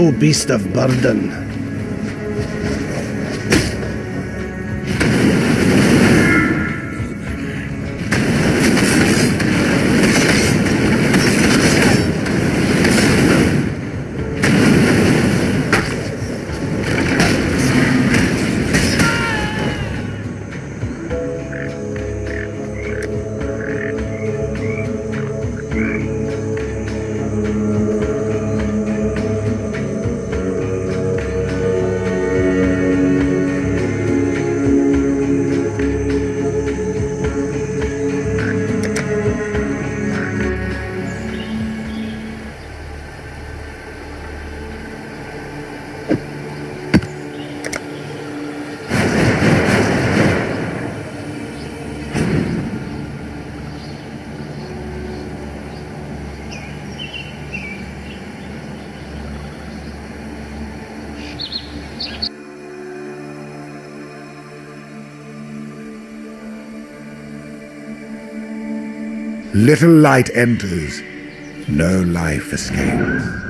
ill beast of burden. Little light enters, no life escapes.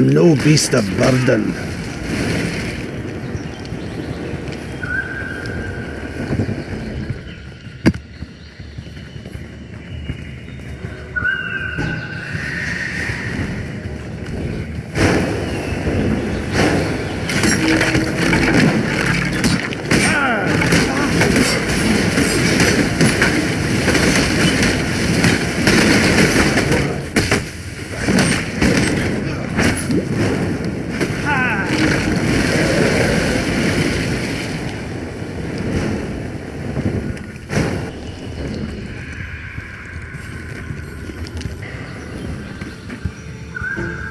am no beast of burden. you